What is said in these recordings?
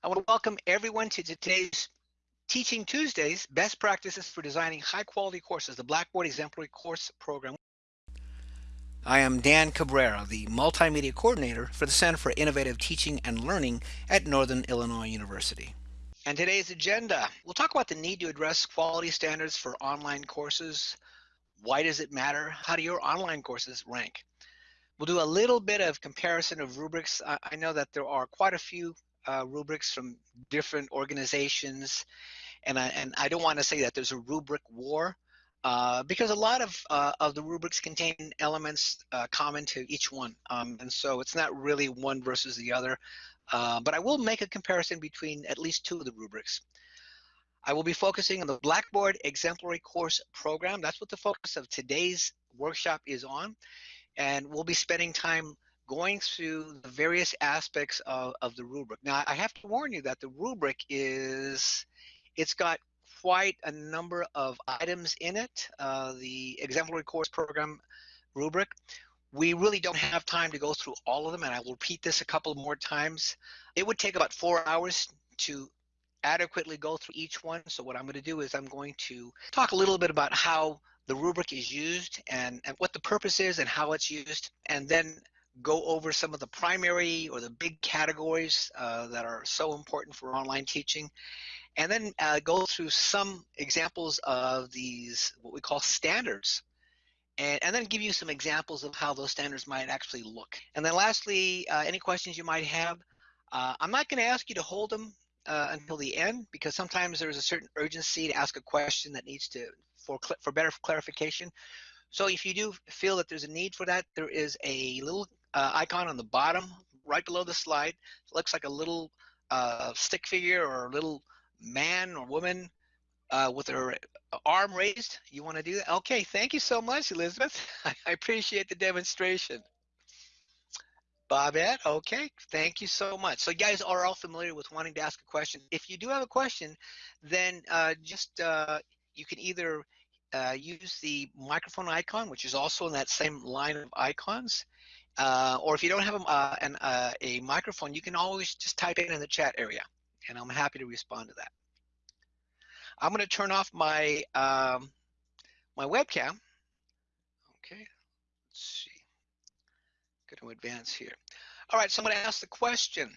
I want to welcome everyone to today's Teaching Tuesdays, Best Practices for Designing High Quality Courses, the Blackboard Exemplary Course Program. I am Dan Cabrera, the Multimedia Coordinator for the Center for Innovative Teaching and Learning at Northern Illinois University. And today's agenda, we'll talk about the need to address quality standards for online courses. Why does it matter? How do your online courses rank? We'll do a little bit of comparison of rubrics. I, I know that there are quite a few uh, rubrics from different organizations, and I, and I don't want to say that there's a rubric war, uh, because a lot of uh, of the rubrics contain elements uh, common to each one, um, and so it's not really one versus the other. Uh, but I will make a comparison between at least two of the rubrics. I will be focusing on the Blackboard Exemplary Course Program. That's what the focus of today's workshop is on, and we'll be spending time going through the various aspects of, of the rubric. Now, I have to warn you that the rubric is, it's got quite a number of items in it, uh, the exemplary course program rubric. We really don't have time to go through all of them, and I will repeat this a couple more times. It would take about four hours to adequately go through each one. So what I'm going to do is I'm going to talk a little bit about how the rubric is used and, and what the purpose is and how it's used, and then go over some of the primary or the big categories uh, that are so important for online teaching. And then uh, go through some examples of these what we call standards and, and then give you some examples of how those standards might actually look. And then lastly uh, any questions you might have uh, i'm not going to ask you to hold them uh, until the end because sometimes there's a certain urgency to ask a question that needs to for for better clarification. So if you do feel that there's a need for that there is a little uh, icon on the bottom right below the slide it looks like a little uh, stick figure or a little man or woman uh, with her arm raised. You want to do that? Okay, thank you so much, Elizabeth. I appreciate the demonstration. Bobette, okay, thank you so much. So you guys are all familiar with wanting to ask a question. If you do have a question, then uh, just uh, you can either uh, use the microphone icon, which is also in that same line of icons, uh, or if you don't have a, uh, an, uh, a microphone, you can always just type it in the chat area and I'm happy to respond to that. I'm going to turn off my um, my webcam. Okay, let's see. Going to advance here. All right, so I'm going to ask the question.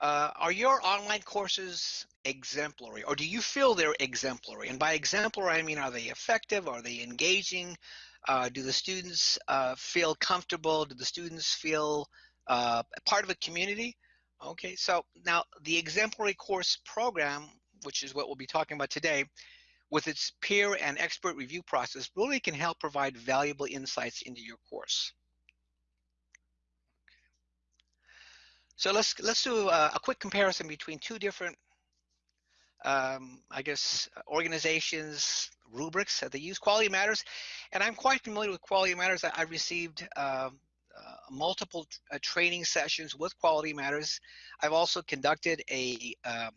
Uh, are your online courses exemplary or do you feel they're exemplary? And by exemplary, I mean, are they effective? Are they engaging? Uh, do the students uh, feel comfortable? Do the students feel uh, part of a community? Okay, so now the exemplary course program, which is what we'll be talking about today, with its peer and expert review process, really can help provide valuable insights into your course. So let's let's do a, a quick comparison between two different, um, I guess, organizations rubrics that they use. Quality Matters, and I'm quite familiar with Quality Matters. I, I received um, uh, multiple uh, training sessions with Quality Matters. I've also conducted a um,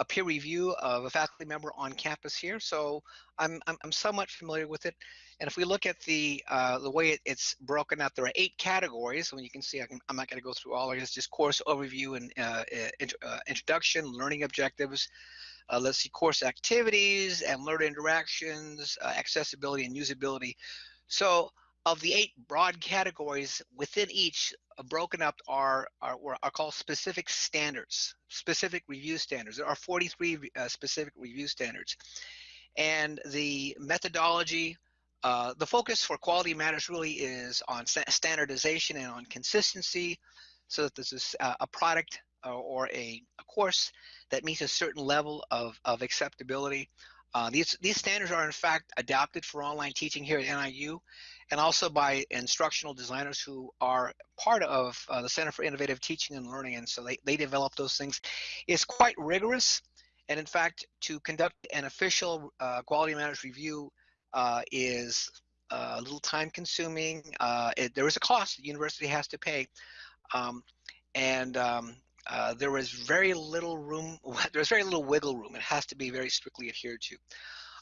a peer review of a faculty member on campus here, so I'm, I'm, I'm somewhat familiar with it. And if we look at the uh, the way it, it's broken out, there are eight categories. And you can see, I am not going to go through all of it. It's just course overview and uh, int uh, introduction, learning objectives. Uh, let's see, course activities and learner interactions, uh, accessibility and usability. So of the eight broad categories within each uh, broken up are, are, are called specific standards, specific review standards. There are 43 uh, specific review standards. And the methodology, uh, the focus for quality matters really is on standardization and on consistency so that this is uh, a product or a, a, course that meets a certain level of, of acceptability. Uh, these, these standards are in fact adopted for online teaching here at NIU and also by instructional designers who are part of uh, the Center for Innovative Teaching and Learning. And so they, they develop those things. It's quite rigorous. And in fact, to conduct an official uh, quality matters review uh, is uh, a little time consuming. Uh, it, there is a cost the university has to pay. Um, and um, uh, was very little room, there was very little wiggle room. It has to be very strictly adhered to.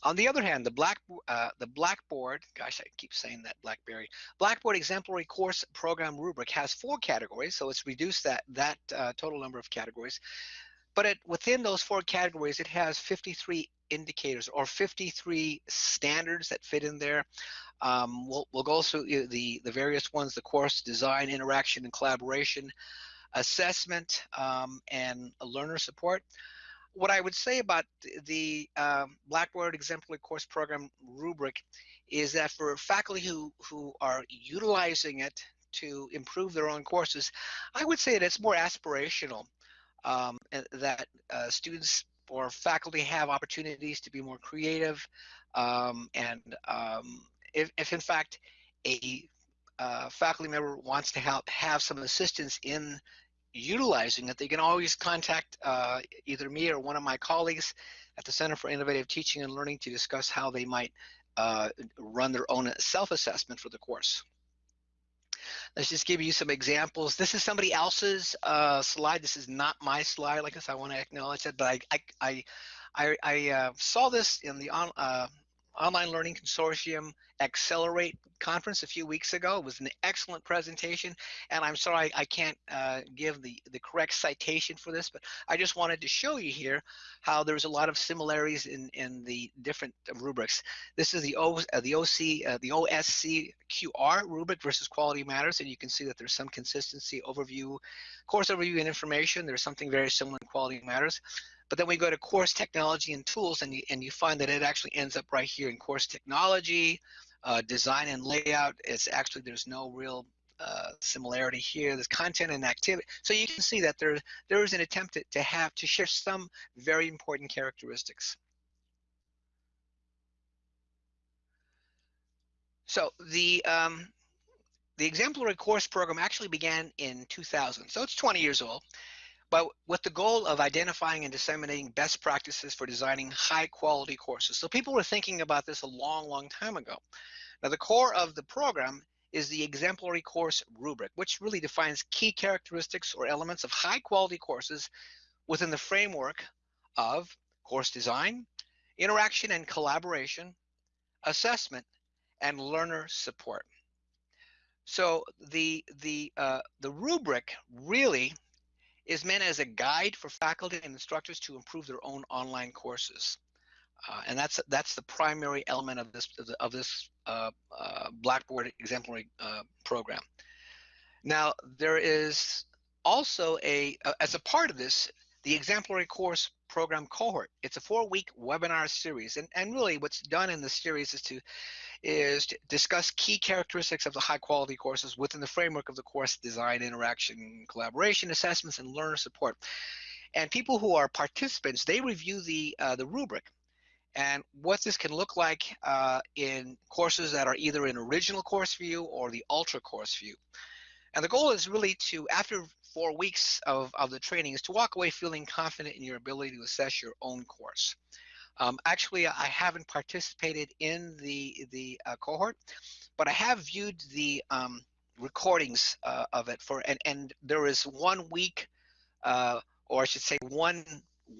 On the other hand, the Black uh, the Blackboard, gosh, I keep saying that BlackBerry Blackboard Exemplary Course Program rubric has four categories, so it's reduced that that uh, total number of categories. But it, within those four categories, it has 53 indicators or 53 standards that fit in there. Um, we'll, we'll go through the, the various ones, the course design, interaction, and collaboration, assessment, um, and learner support. What I would say about the um, Blackboard Exemplary Course Program rubric is that for faculty who, who are utilizing it to improve their own courses, I would say that it's more aspirational, um, that uh, students or faculty have opportunities to be more creative, um, and um, if, if in fact a uh, faculty member wants to help have some assistance in utilizing it, they can always contact uh, either me or one of my colleagues at the Center for Innovative Teaching and Learning to discuss how they might uh, run their own self-assessment for the course. Let's just give you some examples. This is somebody else's uh, slide. This is not my slide, like I said, I want to acknowledge that, but I I I, I uh, saw this in the on, uh, Online Learning Consortium Accelerate conference a few weeks ago. It was an excellent presentation, and I'm sorry I, can't uh, give the, the correct citation for this, but I just wanted to show you here how there's a lot of similarities in, in the different rubrics. This is the, o, uh, the OC, uh, the OSC QR rubric versus Quality Matters, and you can see that there's some consistency overview, course overview and information. There's something very similar in Quality Matters. But then we go to course technology and tools and you, and you find that it actually ends up right here in course technology, uh, design and layout. It's actually, there's no real uh, similarity here. There's content and activity. So you can see that there, there is an attempt to, to have, to share some very important characteristics. So the, um, the exemplary course program actually began in 2000. So it's 20 years old but with the goal of identifying and disseminating best practices for designing high quality courses. So people were thinking about this a long, long time ago. Now the core of the program is the exemplary course rubric, which really defines key characteristics or elements of high quality courses within the framework of course design, interaction and collaboration, assessment, and learner support. So the the uh, the rubric really is meant as a guide for faculty and instructors to improve their own online courses. Uh, and that's that's the primary element of this of this uh, uh, Blackboard exemplary uh, program. Now there is also a as a part of this the exemplary course program cohort. It's a four-week webinar series, and and really what's done in the series is to is to discuss key characteristics of the high quality courses within the framework of the course design, interaction, collaboration, assessments, and learner support. And people who are participants, they review the, uh, the rubric and what this can look like uh, in courses that are either in original course view or the ultra course view. And the goal is really to, after four weeks of, of the training, is to walk away feeling confident in your ability to assess your own course. Um, actually, I haven't participated in the the uh, cohort, but I have viewed the um, recordings uh, of it for and and there is one week, uh, or I should say one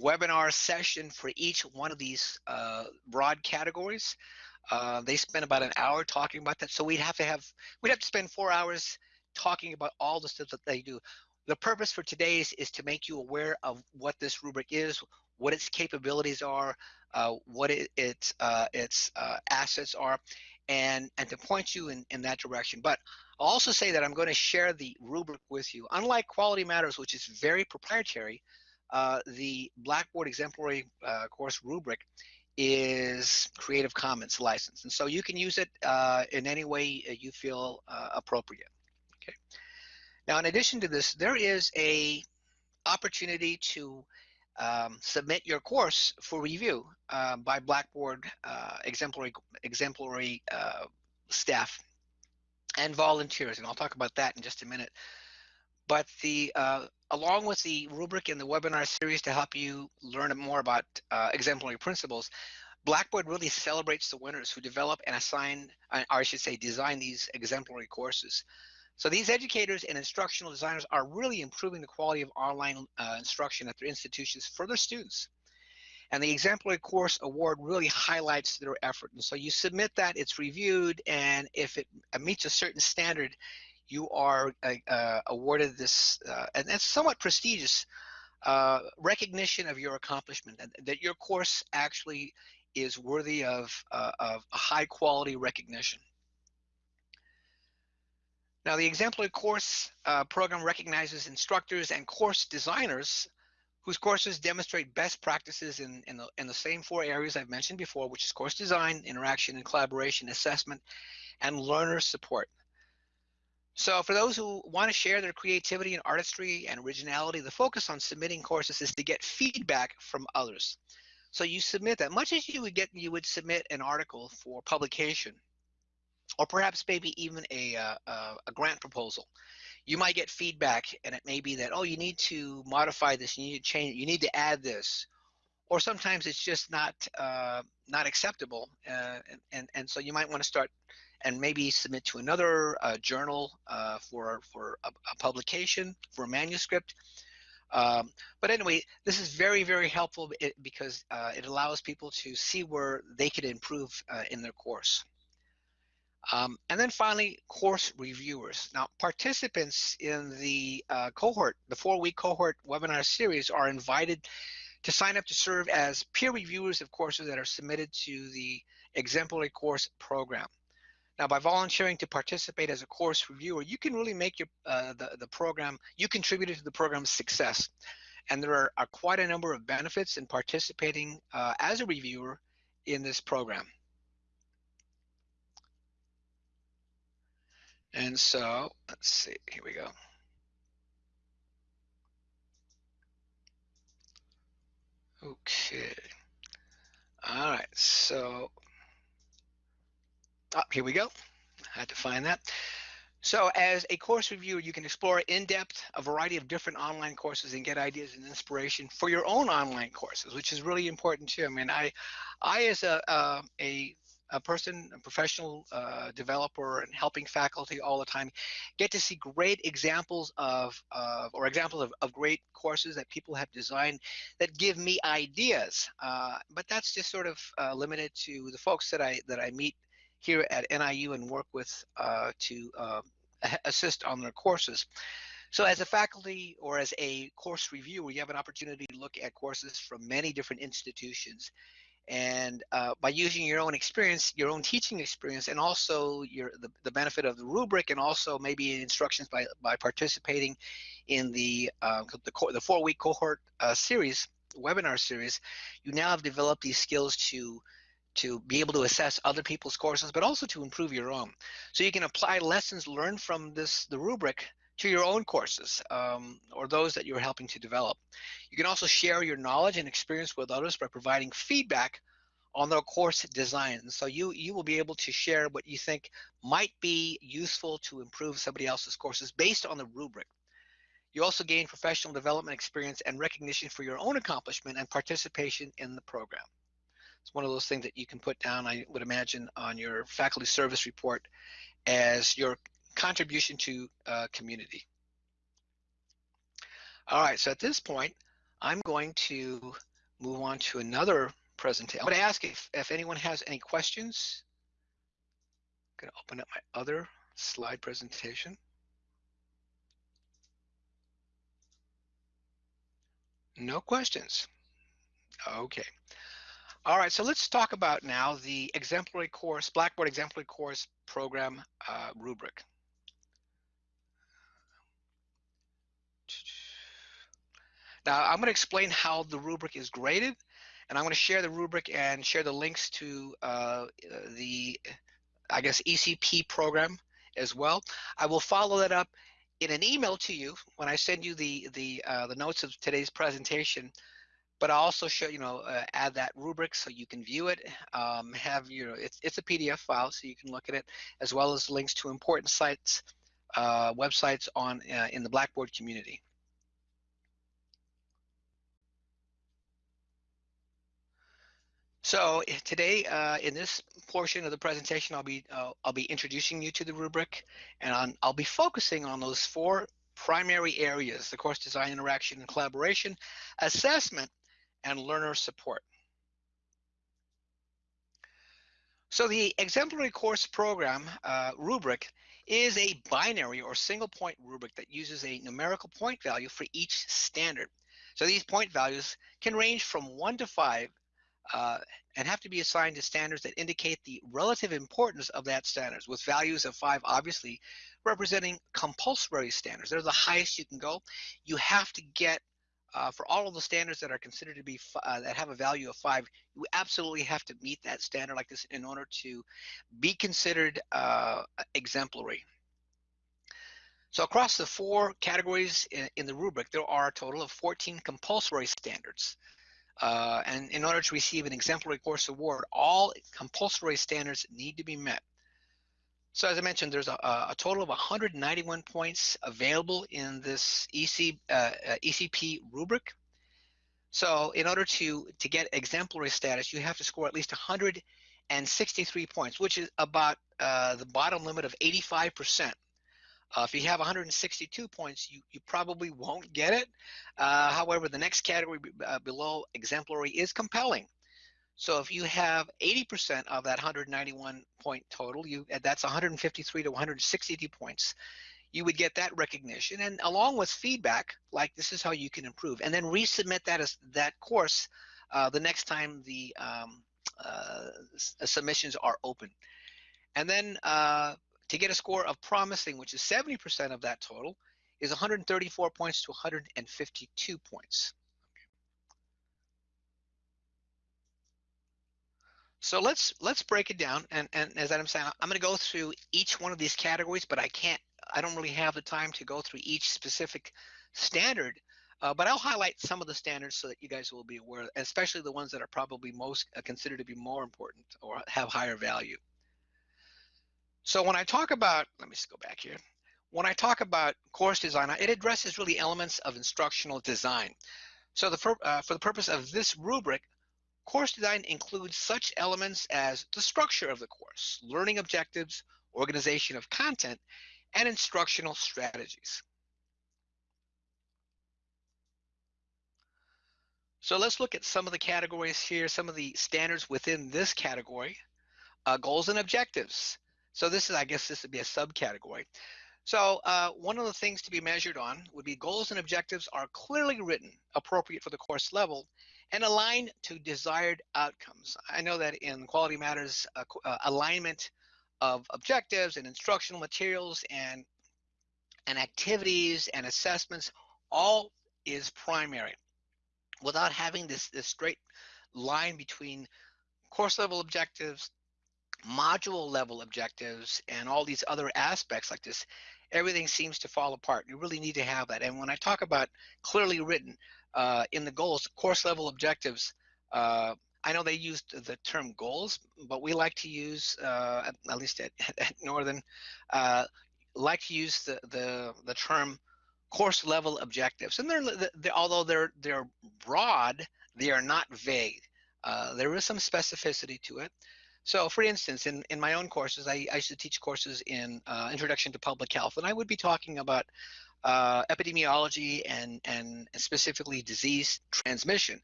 webinar session for each one of these uh, broad categories. Uh, they spend about an hour talking about that, so we'd have to have we'd have to spend four hours talking about all the stuff that they do. The purpose for today's is, to make you aware of what this rubric is, what its capabilities are, uh, what it, its uh, its uh, assets are, and and to point you in, in that direction. But I'll also say that I'm going to share the rubric with you. Unlike Quality Matters, which is very proprietary, uh, the Blackboard Exemplary uh, course rubric is Creative Commons license, and so you can use it uh, in any way you feel appropriate. Okay. Now, in addition to this, there is a opportunity to um, submit your course for review uh, by Blackboard uh, exemplary, exemplary uh, staff and volunteers, and I'll talk about that in just a minute. But the uh, along with the rubric in the webinar series to help you learn more about uh, exemplary principles, Blackboard really celebrates the winners who develop and assign, or I should say, design these exemplary courses. So these educators and instructional designers are really improving the quality of online uh, instruction at their institutions for their students. And the exemplary course award really highlights their effort. And so you submit that, it's reviewed, and if it meets a certain standard, you are uh, uh, awarded this, uh, and it's somewhat prestigious uh, recognition of your accomplishment, and that your course actually is worthy of, uh, of high quality recognition. Now, the exemplary course uh, program recognizes instructors and course designers whose courses demonstrate best practices in, in, the, in the same four areas I've mentioned before, which is course design, interaction and collaboration, assessment, and learner support. So for those who want to share their creativity and artistry and originality, the focus on submitting courses is to get feedback from others. So you submit that much as you would get, you would submit an article for publication, or perhaps maybe even a, uh, a grant proposal. You might get feedback, and it may be that oh, you need to modify this, you need to change, you need to add this, or sometimes it's just not uh, not acceptable, uh, and, and and so you might want to start and maybe submit to another uh, journal uh, for for a, a, publication for a manuscript. Um, but anyway, this is very very helpful because uh, it allows people to see where they could improve uh, in their course. Um, and then finally, course reviewers. Now, participants in the uh, cohort, the four-week cohort webinar series, are invited to sign up to serve as peer reviewers of courses that are submitted to the exemplary course program. Now, by volunteering to participate as a course reviewer, you can really make your uh, the, the program, you contributed to the program's success. And there are, are quite a number of benefits in participating uh, as a reviewer in this program. And so, let's see, here we go. Okay. All right, so Oh, here we go. I had to find that. So as a course reviewer, you can explore in depth a variety of different online courses and get ideas and inspiration for your own online courses, which is really important too. I mean, I, I as a, uh, a, a person, a professional uh, developer and helping faculty all the time, get to see great examples of, of or examples of, of great courses that people have designed that give me ideas. Uh, but that's just sort of uh, limited to the folks that I, that I meet here at NIU and work with uh, to uh, assist on their courses. So as a faculty or as a course reviewer, you have an opportunity to look at courses from many different institutions. And uh, by using your own experience, your own teaching experience, and also your the, the benefit of the rubric, and also maybe instructions by by participating in the uh, the, the four week cohort uh, series webinar series, you now have developed these skills to to be able to assess other people's courses, but also to improve your own. So you can apply lessons learned from this the rubric to your own courses um, or those that you're helping to develop. You can also share your knowledge and experience with others by providing feedback on their course design. So you you will be able to share what you think might be useful to improve somebody else's courses based on the rubric. You also gain professional development experience and recognition for your own accomplishment and participation in the program. It's one of those things that you can put down, I would imagine, on your faculty service report as your contribution to uh, community. All right, so at this point, I'm going to move on to another presentation. I'm going to ask if, if anyone has any questions. I'm going to open up my other slide presentation. No questions. Okay. All right, so let's talk about now the exemplary course, Blackboard exemplary course program uh, rubric. Now I'm going to explain how the rubric is graded, and I'm going to share the rubric and share the links to uh, the, I guess, ECP program as well. I will follow that up in an email to you when I send you the the uh, the notes of today's presentation but I also show, you know, uh, add that rubric so you can view it, um, have, you know, it's, it's a PDF file so you can look at it, as well as links to important sites, uh, websites on uh, in the Blackboard community. So eh, today, uh, in this portion of the presentation, I'll be uh, I'll be introducing you to the rubric, and I'm, I'll be focusing on those four primary areas: the course design, interaction, and collaboration, assessment, and learner support. So the exemplary course program uh, rubric is a binary or single point rubric that uses a numerical point value for each standard. So these point values can range from 1 to 5 uh, and have to be assigned to standards that indicate the relative importance of that standards with values of five obviously representing compulsory standards. They're the highest you can go. You have to get uh, for all of the standards that are considered to be uh, that have a value of five, you absolutely have to meet that standard like this in order to be considered uh, exemplary. So across the four categories in, in, the rubric, there are a total of 14 compulsory standards. Uh, and in order to receive an exemplary course award, all compulsory standards need to be met. So as I mentioned, there's a, a total of 191 points available in this EC, uh, uh ECP rubric. So in order to, to get exemplary status, you have to score at least 163 points, which is about uh, the bottom limit of 85%. Uh, if you have 162 points, you, you probably won't get it. Uh, however, the next category uh, below exemplary is compelling. So if you have 80% of that 191 point total, you that's 153 to 162 points. You would get that recognition, and along with feedback, like this is how you can improve, and then resubmit that as that course uh, the next time the um, uh, submissions are open. And then uh, to get a score of promising, which is 70% of that total, is 134 points to 152 points. So let's let's break it down. And, and as I'm saying, I'm going to go through each one of these categories, but I can't, I don't really have the time to go through each specific standard. Uh, but I'll highlight some of the standards so that you guys will be aware, especially the ones that are probably most uh, considered to be more important or have higher value. So when I talk about, let me just go back here. When I talk about course design, it addresses really elements of instructional design. So the, uh, for the purpose of this rubric, Course design includes such elements as the structure of the course, learning objectives, organization of content, and instructional strategies. So let's look at some of the categories here, some of the standards within this category. Uh, goals and objectives. So this is, I guess this would be a subcategory. So uh, one of the things to be measured on would be goals and objectives are clearly written, appropriate for the course level, and aligned to desired outcomes. I know that in Quality Matters, uh, uh, alignment of objectives and instructional materials and and activities and assessments all is primary without having this, this straight line between course level objectives, module level objectives, and all these other aspects like this, everything seems to fall apart. You really need to have that. And when I talk about clearly written, uh, in the goals, course level objectives, uh, I know they used the term goals, but we like to use, uh, at, least at, at Northern, uh, like to use the, the, the term course level objectives. And they're, they're, although they're, they're broad, they are not vague. Uh, there is some specificity to it. So for instance, in, in my own courses, I, I used to teach courses in uh, Introduction to Public Health, and I would be talking about uh, epidemiology and, and specifically disease transmission.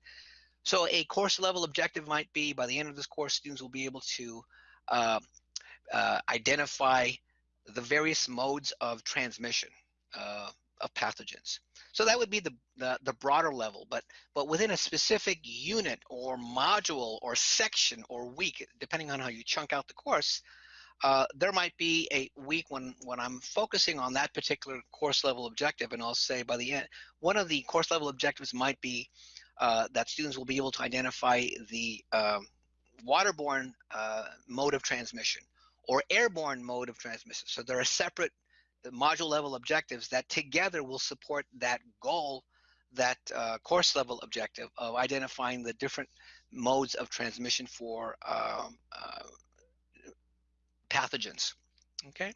So a course level objective might be by the end of this course, students will be able to uh, uh, identify the various modes of transmission uh, of pathogens. So that would be the, the, the, broader level, but, but within a specific unit or module or section or week, depending on how you chunk out the course, uh, there might be a week when, when I'm focusing on that particular course level objective, and I'll say by the end, one of the course level objectives might be uh, that students will be able to identify the um, waterborne uh, mode of transmission or airborne mode of transmission. So there are separate module level objectives that together will support that goal, that uh, course level objective of identifying the different modes of transmission for um, uh, pathogens. Okay,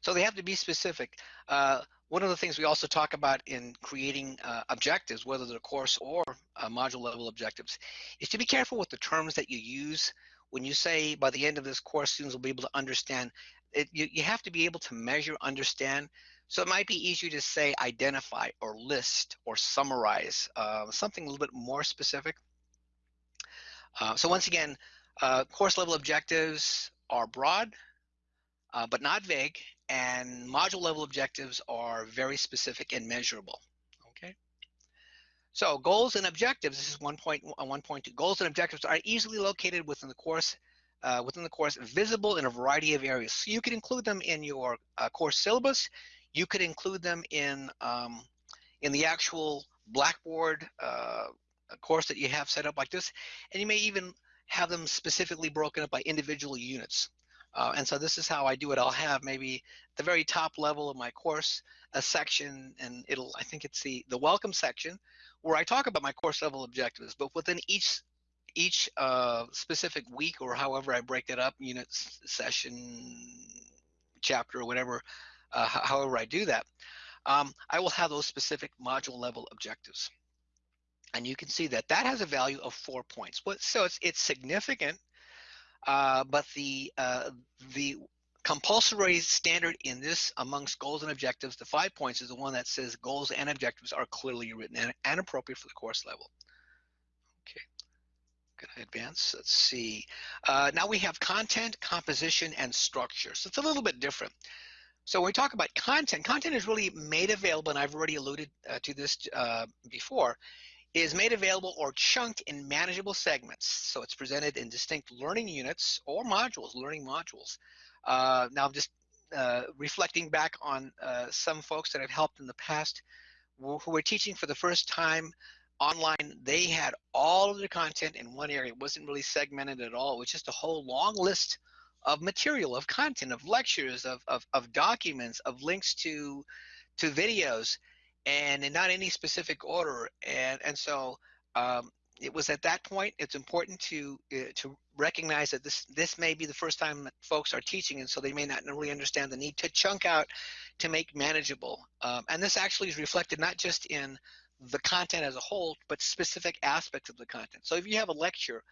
so they have to be specific. Uh, one of the things we also talk about in creating uh, objectives, whether they're course or uh, module level objectives, is to be careful with the terms that you use. When you say by the end of this course, students will be able to understand, it, you, you have to be able to measure, understand. So it might be easier to say identify or list or summarize, uh, something a little bit more specific. Uh, so once again, Uh, course level objectives are broad, uh, but not vague, and module level objectives are very specific and measurable. Okay. So goals and objectives. This is one point uh, one point two. Goals and objectives are easily located within the course. Uh, within the course, visible in a variety of areas. So you could include them in your uh, course syllabus. You could include them in um, in the actual Blackboard uh, course that you have set up like this, and you may even have them specifically broken up by individual units. Uh, and so this is how I do it. I'll have maybe the very top level of my course a section, and it'll I think it's the the welcome section where I talk about my course level objectives. But within each each uh, specific week or however I break it up, unit, session, chapter, or whatever, uh, however I do that, um, I will have those specific module level objectives. And you can see that that has a value of four points. So it's, it's significant uh, but the uh, the compulsory standard in this amongst goals and objectives, the five points is the one that says goals and objectives are clearly written and, and appropriate for the course level. Okay, gonna advance. Let's see. Uh, now we have content, composition, and structure. So it's a little bit different. So when we talk about content, content is really made available, and I've already alluded uh, to this uh, before is made available or chunked in manageable segments. So it's presented in distinct learning units or modules, learning modules. Uh, now, just uh, reflecting back on uh, some folks that I've helped in the past who were teaching for the first time online, they had all of their content in one area. It wasn't really segmented at all. It was just a whole long list of material, of content, of lectures, of, of, of documents, of links to, to videos and in not any specific order. And and so um, it was at that point. It's important to uh, to recognize that this this may be the first time that folks are teaching, and so they may not really understand the need to chunk out to make manageable. Um, and this actually is reflected not just in the content as a whole, but specific aspects of the content. So if you have a lecture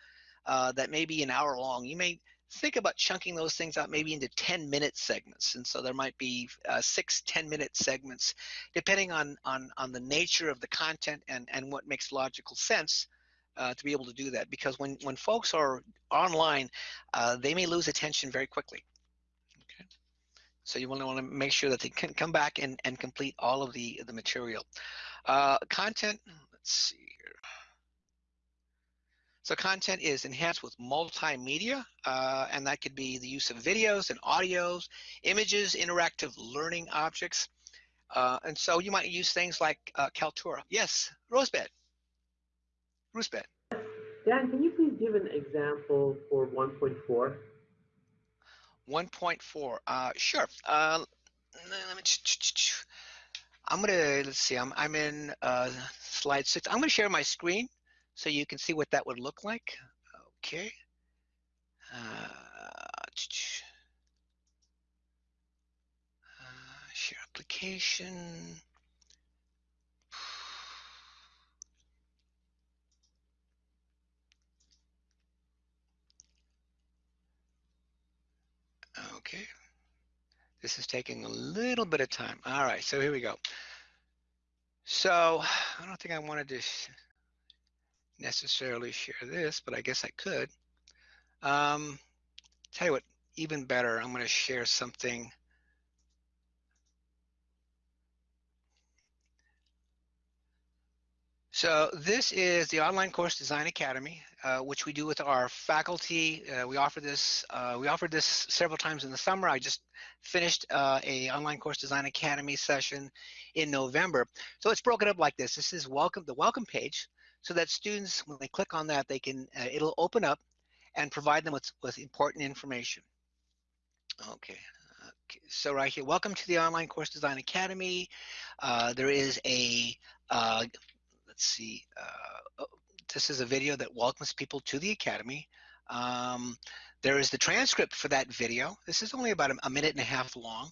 uh, that may be an hour long, you may think about chunking those things out maybe into 10 minute segments. And so there might be uh, six 10 minute segments depending on on on the nature of the content and and what makes logical sense uh, to be able to do that. Because when when folks are online uh, they may lose attention very quickly so you want to want to make sure that they can come back and and complete all of the the material uh, content let's see here so content is enhanced with multimedia, uh, and that could be the use of videos and audios, images, interactive learning objects. Uh, and so you might use things like uh, Kaltura. Yes, Rosebed. Rosebed. Dan, can you please give an example for 1.4? 1.4, uh, sure. Uh, let me, I'm gonna, let's see, I'm, I'm in uh, slide six. I'm gonna share my screen so you can see what that would look like. Okay. Uh, uh, share application. Okay. This is taking a little bit of time. All right, so here we go. So I don't think I wanted to necessarily share this, but I guess I could. Um, tell you what, even better, I'm going to share something. So this is the Online Course Design Academy, uh, which we do with our faculty. Uh, we offer this. Uh, we offered this several times in the summer. I just finished uh, a Online Course Design Academy session in November. So it's broken up like this. This is welcome the welcome page so that students, when they click on that, they can, uh, it'll open up and provide them with, with important information. Okay. okay, so right here, welcome to the Online Course Design Academy. Uh, there is a, uh, let's see, uh, oh, this is a video that welcomes people to the Academy. Um, there is the transcript for that video. This is only about a, a minute and a half long.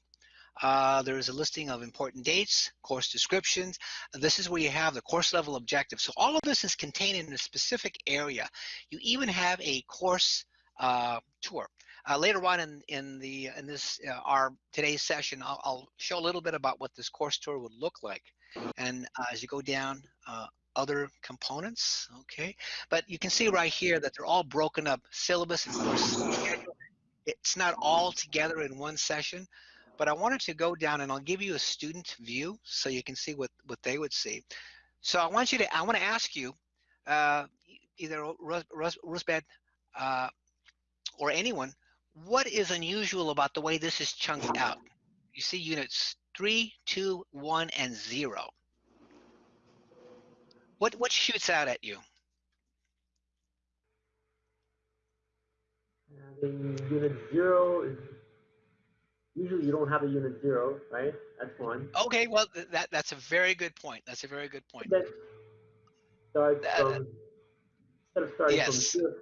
Uh, there is a listing of important dates, course descriptions. This is where you have the course level objectives. So all of this is contained in a specific area. You even have a course uh, tour. Uh, later on in, in the in this uh, our today's session, I'll, I'll, show a little bit about what this course tour would look like. And uh, as you go down, uh, other components, okay? But you can see right here that they're all broken up, syllabus and course schedule. It's not all together in one session, but I wanted to go down and I'll give you a student view so you can see what, what they would see. So I want you to, I want to ask you, uh, either Rus, Rus, uh, or anyone, what is unusual about the way this is chunked out? You see units three, two, one, and zero. What what shoots out at you? Uh, the unit zero is usually you don't have a unit zero, right? That's one. Okay, well that that's a very good point. That's a very good point. That starts That- from instead of starting Yes. from zero.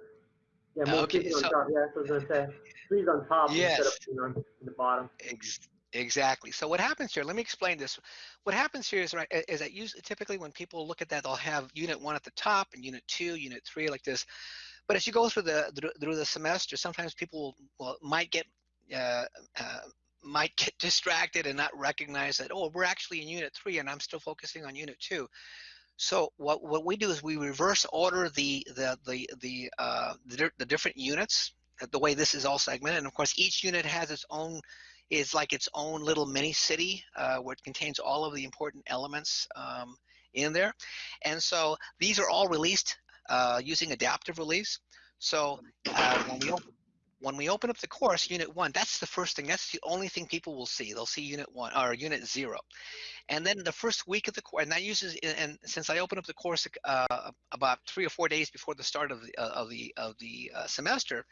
Yeah, most Okay, people on top. Yeah, that's what I was gonna say. Three's on top instead of being on the bottom. Ex- exactly. So what happens here? Let me explain this. What happens here is right is that usually typically when people look at that, they'll have unit one at the top and unit two, unit three, like this. But as you go through the through- the semester, sometimes people well might get uh, uh, might get distracted and not recognize that oh we're actually in unit three and I'm still focusing on unit two. So what what we do is we reverse order the the the the uh, the, the different units the way this is all segmented, and of course each unit has its own is like its own little mini city uh, where it contains all of the important elements um, in there, and so these are all released uh, using adaptive release. So uh, when we open when we open up the course, unit one, that's the first thing. That's the only thing people will see. They'll see unit one or unit zero. And then the first week of the course, and that uses, and since I open up the course uh, about three or four days before the start of the uh, of the of the uh, semester,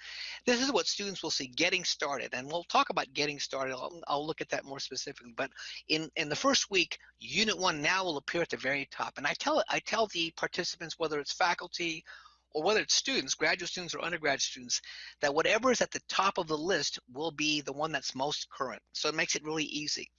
this is what students will see getting started. And we'll talk about getting started. I'll, I'll look at that more specifically. But in in the first week, unit one now will appear at the very top. And I tell I tell the participants, whether it's faculty or whether it's students, graduate students or undergraduate students, that whatever is at the top of the list will be the one that's most current. So it makes it really easy.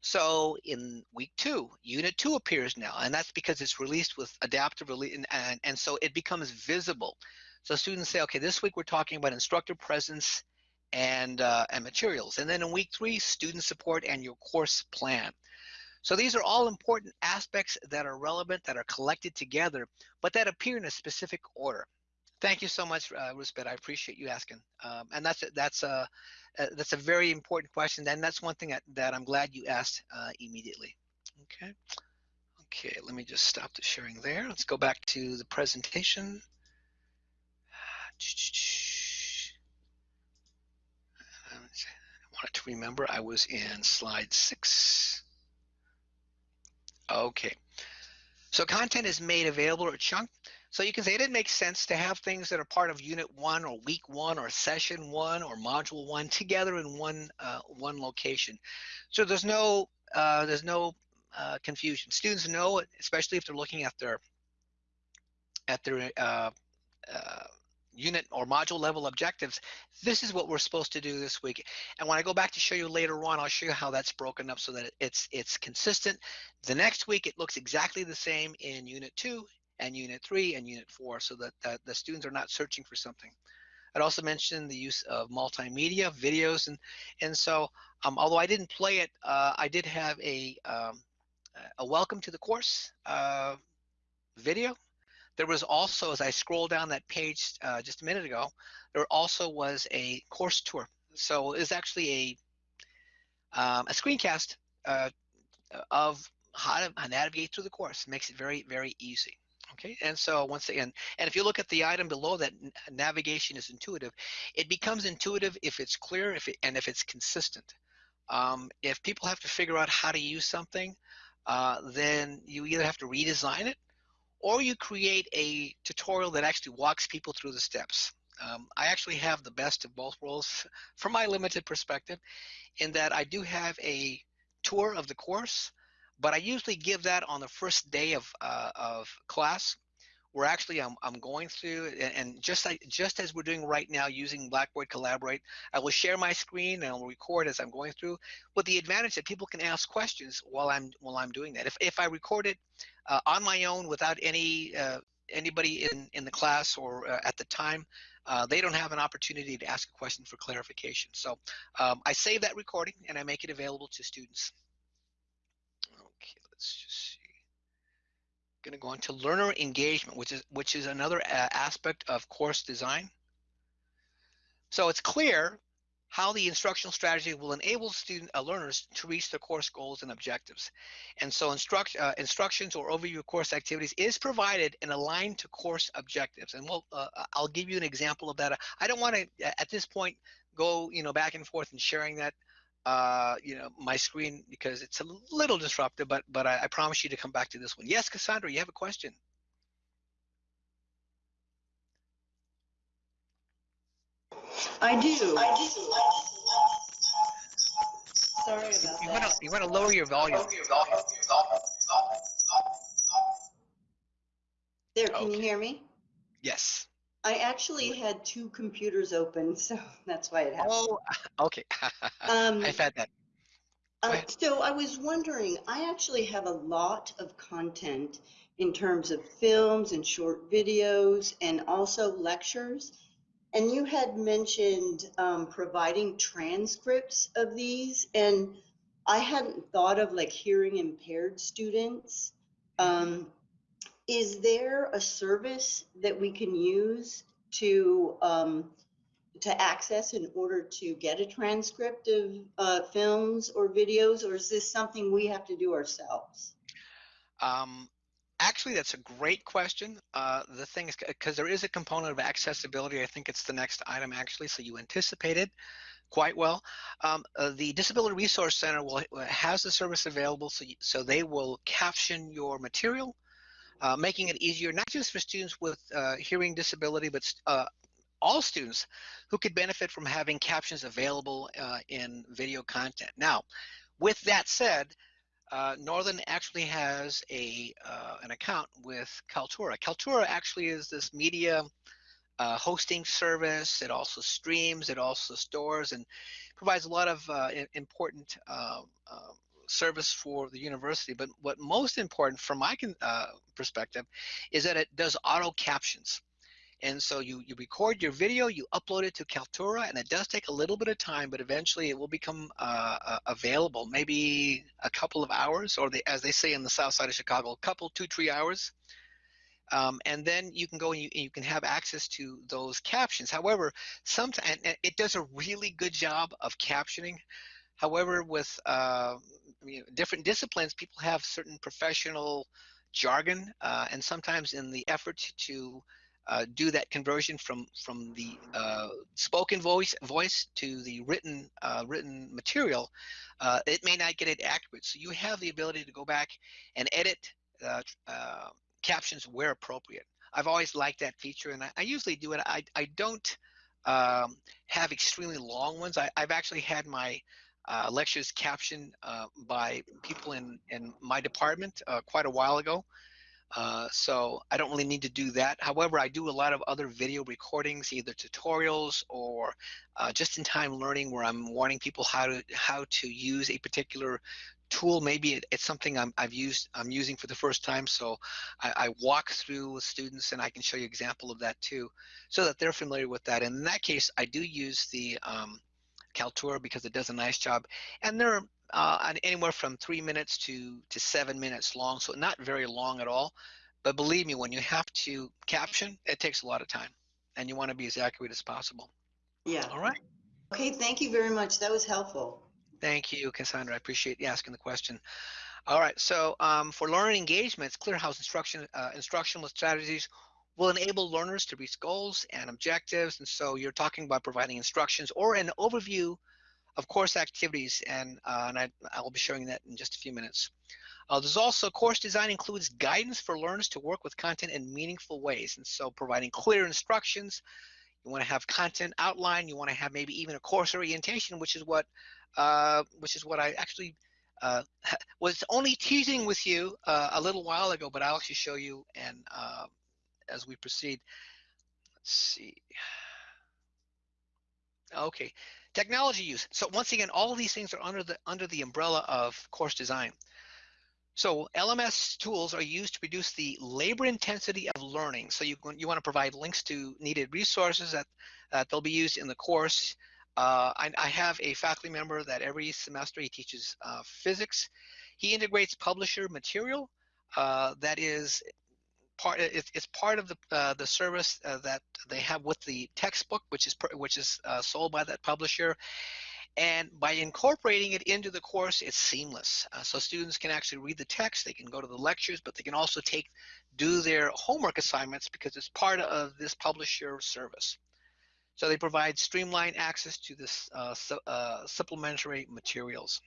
So in week two, unit two appears now, and that's because it's released with adaptive release, and, and, and so it becomes visible. So students say, okay, this week we're talking about instructor presence and, uh, and materials. And then in week three, student support and your course plan. So these are all important aspects that are relevant, that are collected together, but that appear in a specific order. Thank you so much, uh, Rusbet. I appreciate you asking. Um, and that's that's a uh, that's a very important question, and that's one thing that, that I'm glad you asked uh, immediately. Okay. Okay. Let me just stop the sharing there. Let's go back to the presentation. I wanted to remember I was in slide six. Okay. So content is made available or chunked. So you can say it didn't make sense to have things that are part of unit one or week one or session one or module one together in one uh, one location. So there's no uh, there's no uh, confusion. Students know, especially if they're looking at their at their uh, uh, unit or module level objectives, this is what we're supposed to do this week. And when I go back to show you later on, I'll show you how that's broken up so that it's it's consistent. The next week, it looks exactly the same in unit two and unit three and unit four so that, the students are not searching for something. I'd also mentioned the use of multimedia, videos, and and so um, although I didn't play it, uh, I did have a um, a welcome to the course uh, video. There was also, as I scroll down that page uh, just a minute ago, there also was a course tour. So it's actually a um, a screencast uh, of how to navigate through the course. It makes it very very easy. Okay, and so once again, and if you look at the item below that navigation is intuitive, it becomes intuitive if it's clear if it, and if it's consistent. Um, if people have to figure out how to use something, uh, then you either have to redesign it or you create a tutorial that actually walks people through the steps. Um, I actually have the best of both worlds from my limited perspective in that I do have a tour of the course but I usually give that on the first day of uh, of class, where actually I'm I'm going through and, just like just as we're doing right now using Blackboard Collaborate, I will share my screen and I'll record as I'm going through, with the advantage that people can ask questions while I'm while I'm doing that. If if I record it uh, on my own without any uh, anybody in in the class or uh, at the time. Uh, they don't have an opportunity to ask a question for clarification. So um, I save that recording and I make it available to students. Okay, let's just. Going to go into learner engagement, which is which is another uh, aspect of course design. So it's clear how the instructional strategy will enable student uh, learners to reach their course goals and objectives. And so instruct, uh, instructions or overview of course activities is provided and aligned to course objectives. And we'll, uh, I'll give you an example of that. I don't want to, at this point, go you know back and forth and sharing that uh, you know, my screen because it's a little disruptive, but but I, I promise you to come back to this one. Yes, Cassandra, you have a question. I do. I do. Sorry about you that. Want to, you want to lower your volume. There, can Okay. you hear me? Yes. I actually had two computers open, so that's why it happened. Oh, okay. Um, I've had that. Uh, so I was wondering, I actually have a lot of content in terms of films and short videos and also lectures. And you had mentioned um, providing transcripts of these, and I hadn't thought of like hearing impaired students. Um, is there a service that we can use to um, to access in order to get a transcript of uh, films or videos, or is this something we have to do ourselves? Um, actually, that's a great question. Uh, the thing is, because there is a component of accessibility, I think it's the next item actually, so you anticipated quite well. Um, uh, the Disability Resource Center will has the service available, so, you, so they will caption your material, uh, making it easier, not just for students with uh, hearing disability, but uh, all students who could benefit from having captions available uh, in video content. Now, with that said, uh, Northern actually has a an account with Kaltura. Kaltura actually is this media uh, hosting service. It also streams. It also stores and provides a lot of uh, important uh, service for the university. But what most important from my uh, perspective is that it does auto captions. And so you, you record your video, you upload it to Kaltura, and it does take a little bit of time, but eventually it will become uh, uh, available, maybe a couple of hours, or as they say in the south side of Chicago, a couple, two, three hours. Um, and then you can go and you, you, can have access to those captions. However, sometimes it does a really good job of captioning. However, with uh, you know, different disciplines, people have certain professional jargon, uh, and sometimes in the effort to uh, do that conversion from from the uh, spoken voice voice to the written uh, written material, uh, it may not get it accurate. So you have the ability to go back and edit uh, uh, captions where appropriate. I've always liked that feature, and I, I usually do it. I I don't um, have extremely long ones. I, I've actually had my uh, lectures captioned uh, by people in, in my department uh, quite a while ago. Uh, so I don't really need to do that. However, I do a lot of other video recordings, either tutorials or uh, just-in-time learning, where I'm warning people how to how to use a particular tool. Maybe it, it's something I'm, I've used I'm using for the first time. So I, I walk through with students, and I can show you example of that too, so that they're familiar with that. And in that case, I do use the um, Kaltura because it does a nice job, and they're uh, anywhere from three minutes to to seven minutes long, so not very long at all. But believe me, when you have to caption, it takes a lot of time, and you want to be as accurate as possible. Yeah. All right. Okay, thank you very much. That was helpful. Thank you, Cassandra. I appreciate you asking the question. All right. So um, for learning engagement, it's clear instruction uh, instructional strategies will enable learners to reach goals and objectives. And so you're talking about providing instructions or an overview of course activities, and, uh, and I, I'll be showing that in just a few minutes. Uh, there's also course design includes guidance for learners to work with content in meaningful ways, and so providing clear instructions. You want to have content outline. You want to have maybe even a course orientation, which is what, uh, which is what I actually uh, was only teasing with you uh, a little while ago, but I'll actually show you and uh, as we proceed. Let's see. Okay, technology use. So once again, all these things are under the under the umbrella of course design. So LMS tools are used to reduce the labor intensity of learning. So you you want to provide links to needed resources that that they'll be used in the course. Uh, I, I, have a faculty member that every semester he teaches uh, physics. He integrates publisher material uh, that is part. It, it's part of the uh, the service uh, that they have with the textbook, which is which is uh, sold by that publisher. And by incorporating it into the course, it's seamless. Uh, so students can actually read the text, they can go to the lectures, but they can also take do their homework assignments because it's part of this publisher service. So they provide streamlined access to this uh, su uh, supplementary materials.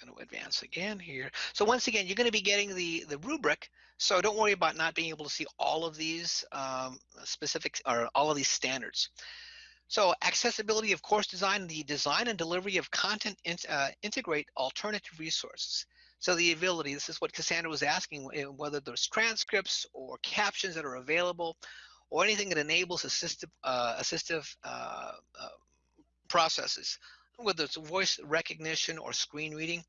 Going to advance again here. So once again, you're going to be getting the, the rubric. So don't worry about not being able to see all of these um, specific or all of these standards. So accessibility of course design, the design and delivery of content in, uh, integrate alternative resources. So the ability, this is what Cassandra was asking, eh, whether there's transcripts or captions that are available or anything that enables assistive, uh, assistive uh, uh processes, whether it's voice recognition or screen reading,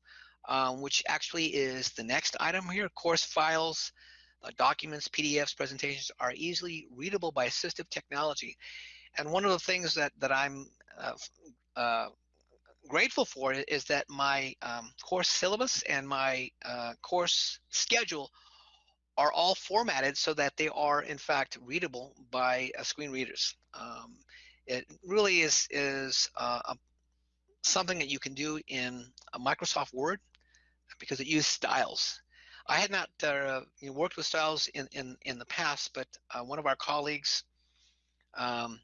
um, which actually is the next item here. Course files, uh, documents, PDFs, presentations are easily readable by assistive technology. And one of the things that, that I'm uh, uh, grateful for is that my um, course syllabus and my uh, course schedule are all formatted so that they are in fact readable by uh, screen readers. Um, it really is is uh, a, something that you can do in a Microsoft Word because it uses styles. I had not uh, worked with styles in, in, in the past, but uh, one of our colleagues um,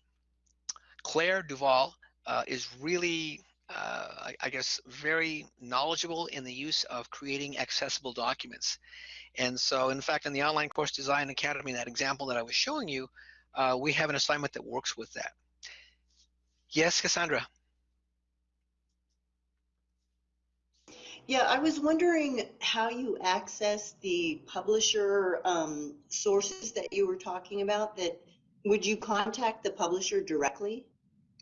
Claire Duval uh, is really, uh, I, I, guess, very knowledgeable in the use of creating accessible documents. And so, in fact, in the Online Course Design Academy, that example that I was showing you, uh, we have an assignment that works with that. Yes, Cassandra. Yeah, I was wondering how you access the publisher um, sources that you were talking about. That would you contact the publisher directly?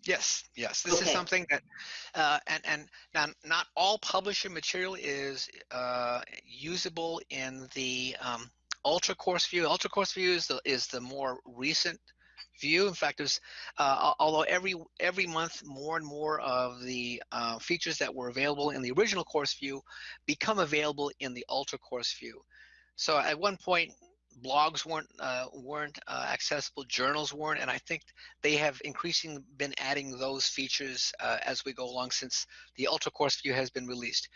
Yes, yes. This okay. is something that, uh, and and now not all publisher material is uh, usable in the um, Ultra Course View. Ultra Course View is the is the more recent view. In fact, there's uh, although every every month more and more of the uh, features that were available in the original course view become available in the Ultra Course View. So at one point, blogs weren't uh, weren't uh, accessible, journals weren't, and I think they have increasingly been adding those features uh, as we go along since the Ultra Course View has been released.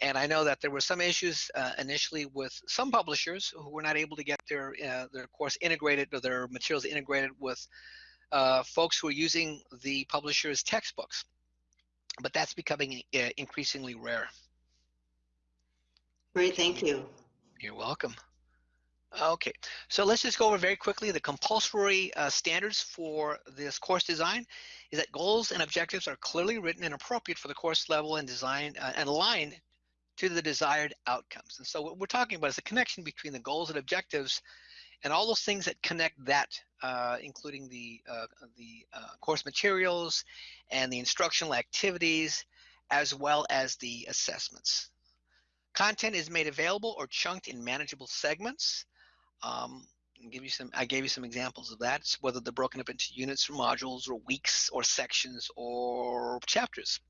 And I know that there were some issues uh, initially with some publishers who were not able to get their uh, their course integrated or their materials integrated with uh, folks who are using the publisher's textbooks. But that's becoming increasingly rare. Great, thank you. You're welcome. Okay, so let's just go over very quickly the compulsory uh, standards for this course design is that goals and objectives are clearly written and appropriate for the course level and design uh, and aligned to the desired outcomes. And so what we're talking about is the connection between the goals and objectives and all those things that connect that, uh, including the, uh, the uh, course materials and the instructional activities, as well as the assessments. Content is made available or chunked in manageable segments. Um, give you some I gave you some examples of that, whether they're broken up into units or modules or weeks or sections or chapters.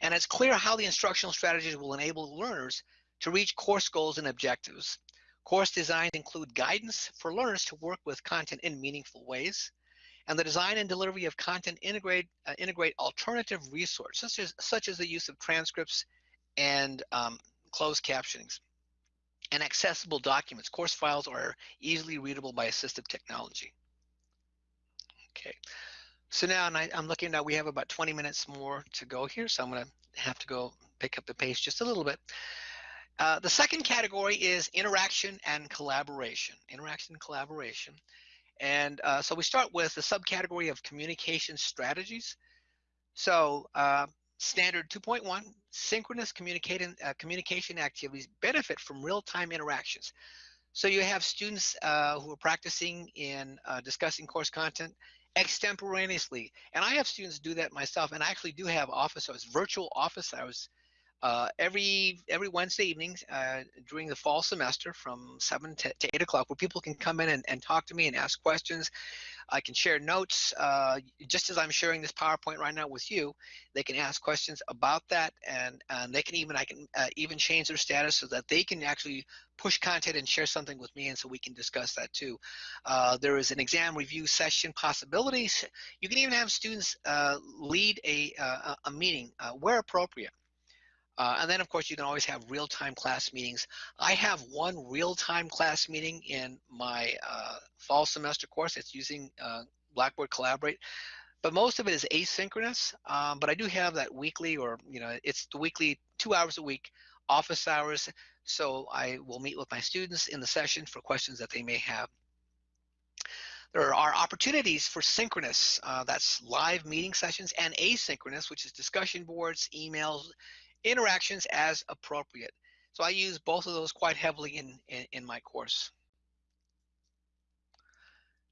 And it's clear how the instructional strategies will enable learners to reach course goals and objectives. Course designs include guidance for learners to work with content in meaningful ways, and the design and delivery of content integrate uh, integrate alternative resources, such as such as the use of transcripts and um, closed captionings and accessible documents. Course files are easily readable by assistive technology. Okay, so now and I, am looking now we have about 20 minutes more to go here, so I'm going to have to go pick up the pace just a little bit. Uh, the second category is interaction and collaboration. Interaction and collaboration. And uh, so we start with the subcategory of communication strategies. So uh, Standard 2.1, synchronous uh, communication activities benefit from real-time interactions. So you have students uh, who are practicing in uh, discussing course content extemporaneously. And I have students do that myself, and I actually do have office hours, virtual office hours uh, every every Wednesday evening uh, during the fall semester from 7 to, to 8 o'clock where people can come in and, and talk to me and ask questions. I can share notes uh, just as I'm sharing this PowerPoint right now with you. They can ask questions about that and, and they can even I can uh, even change their status so that they can actually push content and share something with me and so we can discuss that too. Uh, there is an exam review session possibilities. You can even have students uh, lead a, a meeting where appropriate. Uh, and then, of course, you can always have real-time class meetings. I have one real-time class meeting in my uh, fall semester course. It's using uh, Blackboard Collaborate, but most of it is asynchronous. Um, but I do have that weekly, or you know, it's the weekly two hours a week office hours. So I will meet with my students in the session for questions that they may have. There are opportunities for synchronous, uh, that's live meeting sessions, and asynchronous, which is discussion boards, emails, interactions as appropriate. So I use both of those quite heavily in, in, in my course.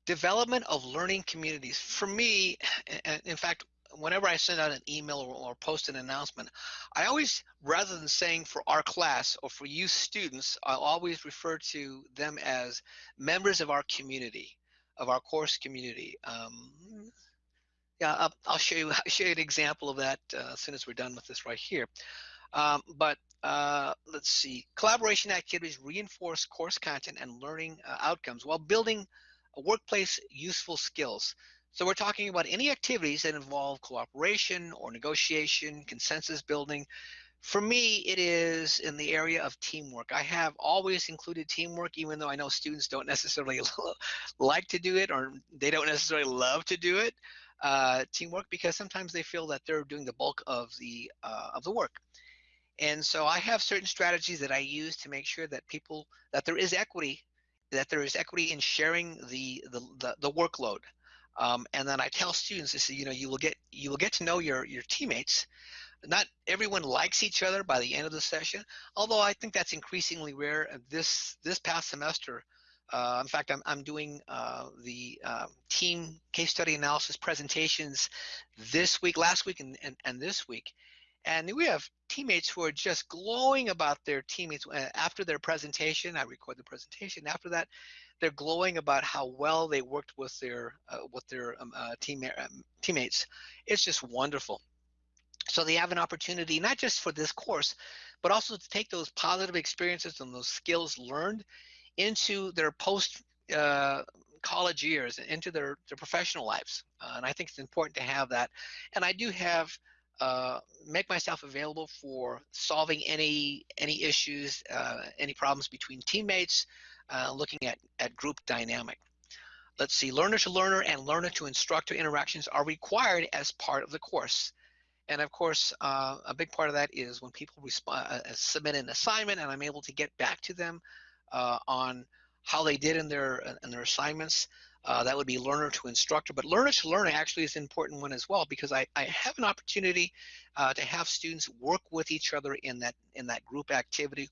Development of learning communities. For me, and in fact, whenever I send out an email or, or, post an announcement, I always, rather than saying for our class or for you students, I'll always refer to them as members of our community, of our course community. Um, yeah, I'll, I'll, show you I'll show you an example of that uh, as soon as we're done with this right here. Um, but uh, let's see, collaboration activities reinforce course content and learning uh, outcomes while building workplace useful skills. So we're talking about any activities that involve cooperation or negotiation, consensus building. For me, it is in the area of teamwork. I have always included teamwork, even though I know students don't necessarily like to do it or they don't necessarily love to do it uh, teamwork because sometimes they feel that they're doing the bulk of the uh, of the work. And so I have certain strategies that I use to make sure that people that there is equity, that there is equity in sharing the the the, the workload. Um, and then I tell students, I say, you know, you will get you will get to know your your teammates. Not everyone likes each other by the end of the session, although I think that's increasingly rare. This this past semester, uh, in fact, I'm, I'm doing uh, the uh, team case study analysis presentations this week, last week, and, and, and this week. And we have teammates who are just glowing about their teammates uh, after their presentation. I record the presentation. After that, they're glowing about how well they worked with their uh, with their um, uh, team, um, teammates. It's just wonderful. So they have an opportunity not just for this course, but also to take those positive experiences and those skills learned into their post uh, college years and into their, their professional lives. Uh, and I think it's important to have that. And I do have uh, make myself available for solving any any issues, uh, any problems between teammates, uh, looking at, at group dynamic. Let's see, learner to learner and learner to instructor interactions are required as part of the course. And of course, uh, a big part of that is when people respond, submit an assignment and I'm able to get back to them on how they did in their in their assignments. Uh, that would be learner to instructor, but learner to learner actually is an important one as well because I, I have an opportunity uh, to have students work with each other in that in that group activity,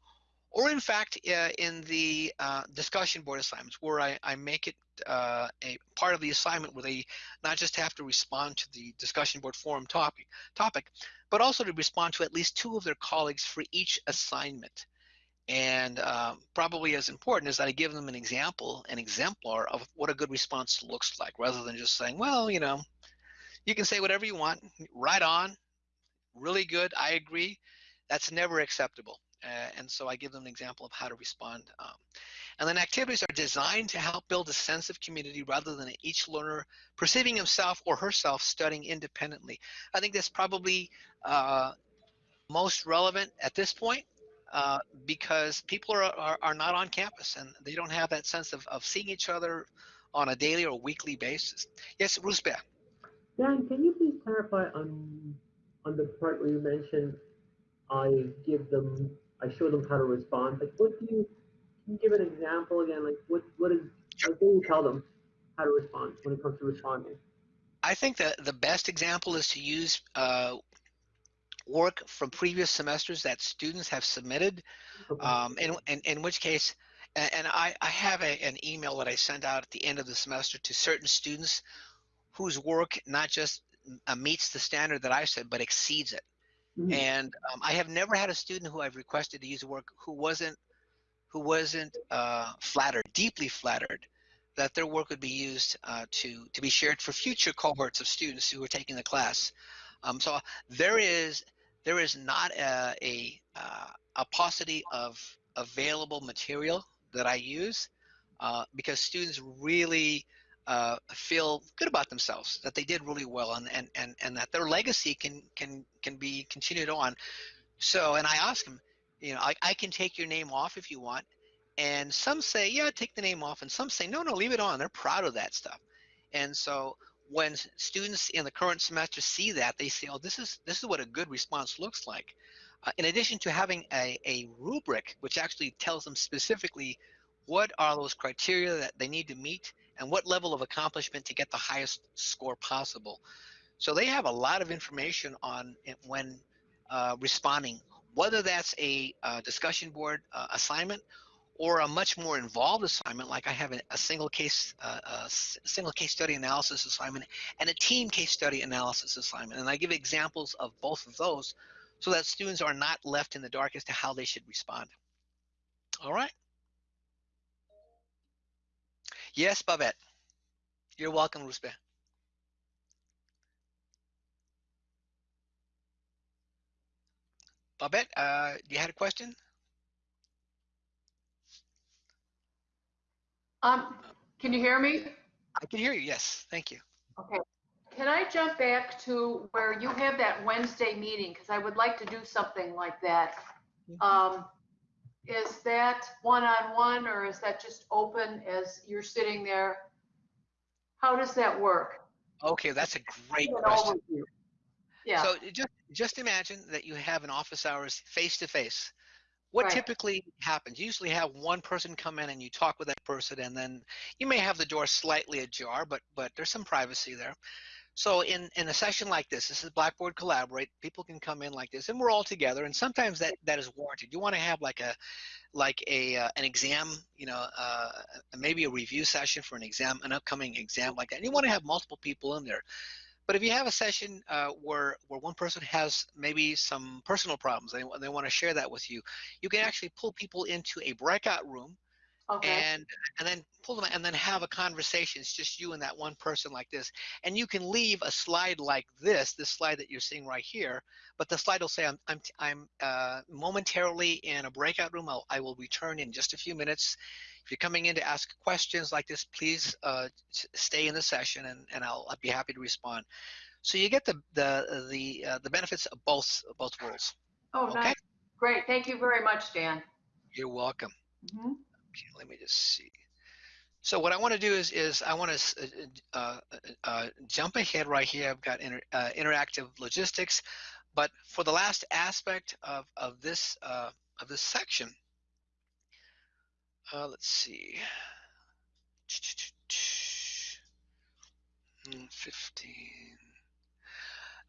or in fact uh, in the uh, discussion board assignments where I, I make it uh, a part of the assignment where they not just have to respond to the discussion board forum topic topic, but also to respond to at least two of their colleagues for each assignment. And um, probably as important is that I give them an example, an exemplar of what a good response looks like, rather than just saying, well, you know, you can say whatever you want, right on, really good, I agree. That's never acceptable. Uh, and so I give them an example of how to respond. Um, and then activities are designed to help build a sense of community rather than each learner perceiving himself or herself studying independently. I think that's probably uh, most relevant at this point uh, because people are, are, are, not on campus and they don't have that sense of, of seeing each other on a daily or weekly basis. Yes, Rusbeh. Dan, can you please clarify on on the part where you mentioned I give them, I show them how to respond. Like, what do you, can you give an example again? Like, what what is, what do you tell them how to respond when it comes to responding? I think that the best example is to use uh, work from previous semesters that students have submitted, um, in, in, in which case, and, and I, I have a, an email that I send out at the end of the semester to certain students whose work not just uh, meets the standard that I said, but exceeds it. Mm-hmm. And um, I have never had a student who I've requested to use work who wasn't who wasn't uh, flattered, deeply flattered, that their work would be used uh, to to be shared for future cohorts of students who are taking the class. Um, so there is there is not a a, uh, a paucity of available material that I use uh, because students really uh, feel good about themselves that they did really well and, and, and, and that their legacy can can can be continued on. So and I ask them, you know, I, I can take your name off if you want. And some say, yeah, take the name off. And some say, no, no, leave it on. They're proud of that stuff. And so when students in the current semester see that, they say, oh, this is this is what a good response looks like. Uh, in addition to having a, a rubric, which actually tells them specifically what are those criteria that they need to meet and what level of accomplishment to get the highest score possible. So they have a lot of information on when uh, responding, whether that's a, a discussion board uh, assignment or a much more involved assignment, like I have a, a single case, uh, a single case study analysis assignment and a team case study analysis assignment. And I give examples of both of those so that students are not left in the dark as to how they should respond. All right. Yes, Babette. You're welcome, Rusbeh. Babette, uh, you had a question? Um, can you hear me? I can hear you, yes. Thank you. Okay. Can I jump back to where you have that Wednesday meeting? Because I would like to do something like that. Mm-hmm. Um, is that one-on-one or is that just open as you're sitting there? How does that work? Okay, that's a great question. Yeah. So just just imagine that you have an office hours face to face. What right. typically happens? You usually have one person come in and you talk with that person, and then you may have the door slightly ajar, but but there's some privacy there. So in, in a session like this, this is Blackboard Collaborate, people can come in like this and we're all together and sometimes that, that is warranted. You want to have like a like a uh, an exam, you know, uh, maybe a review session for an exam, an upcoming exam like that. And you want to have multiple people in there. But if you have a session uh, where where one person has maybe some personal problems, they, they want to share that with you, you can actually pull people into a breakout room Okay. And and then pull them and then have a conversation. It's just you and that one person like this. And you can leave a slide like this, this slide that you're seeing right here. But the slide will say, I'm I'm I'm uh, momentarily in a breakout room. I'll, I will return in just a few minutes. If you're coming in to ask questions like this, please uh, stay in the session, and and I'll, I'll be happy to respond. So you get the the the uh, the benefits of both both worlds. Oh, okay? nice. Great. Thank you very much, Dan. You're welcome. Mm -hmm. Okay, let me just see. So what I want to do is, is I want to uh, uh, uh, jump ahead right here. I've got inter, uh, interactive logistics, but for the last aspect of, of this uh, of this section, uh, let's see, 15.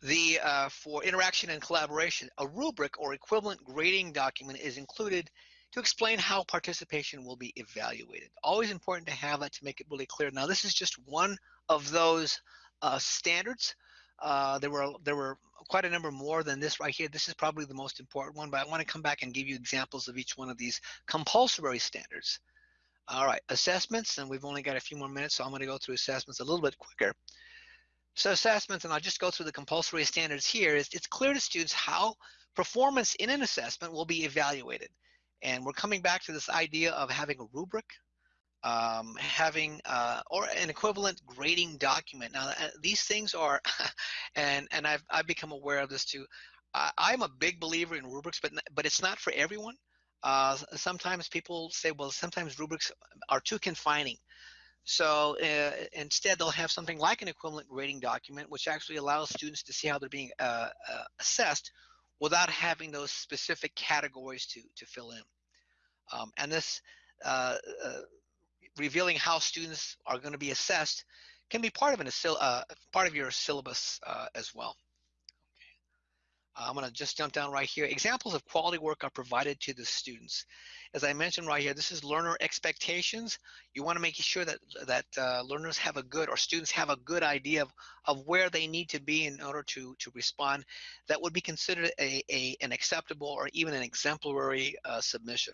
The for interaction and collaboration, a rubric or equivalent grading document is included to explain how participation will be evaluated. Always important to have that to make it really clear. Now, this is just one of those uh, standards. Uh, there were there were quite a number more than this right here. This is probably the most important one, but I want to come back and give you examples of each one of these compulsory standards. All right, assessments, and we've only got a few more minutes, so I'm going to go through assessments a little bit quicker. So assessments, and I'll just go through the compulsory standards here, is it's clear to students how performance in an assessment will be evaluated. And we're coming back to this idea of having a rubric, um, having uh, or an equivalent grading document. Now, uh, these things are, and and I've I've become aware of this too. I, am a big believer in rubrics, but but it's not for everyone. Uh, sometimes people say, well, sometimes rubrics are too confining. So uh, instead, they'll have something like an equivalent grading document, which actually allows students to see how they're being uh, uh, assessed without having those specific categories to, to fill in. Um, and this uh, uh, revealing how students are going to be assessed can be part of an uh, part of your syllabus uh, as well. I'm going to just jump down right here. Examples of quality work are provided to the students. As I mentioned right here, this is learner expectations. You want to make sure that that uh, learners have a good or students have a good idea of, of where they need to be in order to to respond. That would be considered a, a an acceptable or even an exemplary uh, submission.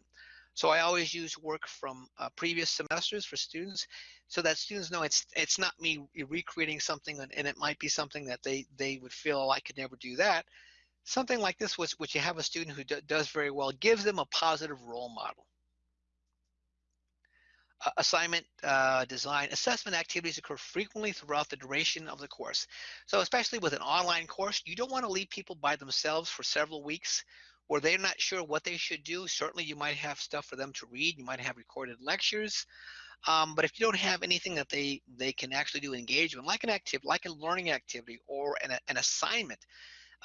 So I always use work from uh, previous semesters for students so that students know it's it's not me recreating something and, and, it might be something that they they would feel I could never do that something like this, which, which you have a student who do, does very well, gives them a positive role model. Uh, assignment uh, design, assessment activities occur frequently throughout the duration of the course. So especially with an online course, you don't want to leave people by themselves for several weeks where they're not sure what they should do. Certainly you might have stuff for them to read. You might have recorded lectures. Um, but if you don't have anything that they, they can actually do engagement, like an activity, like a learning activity or an, an assignment,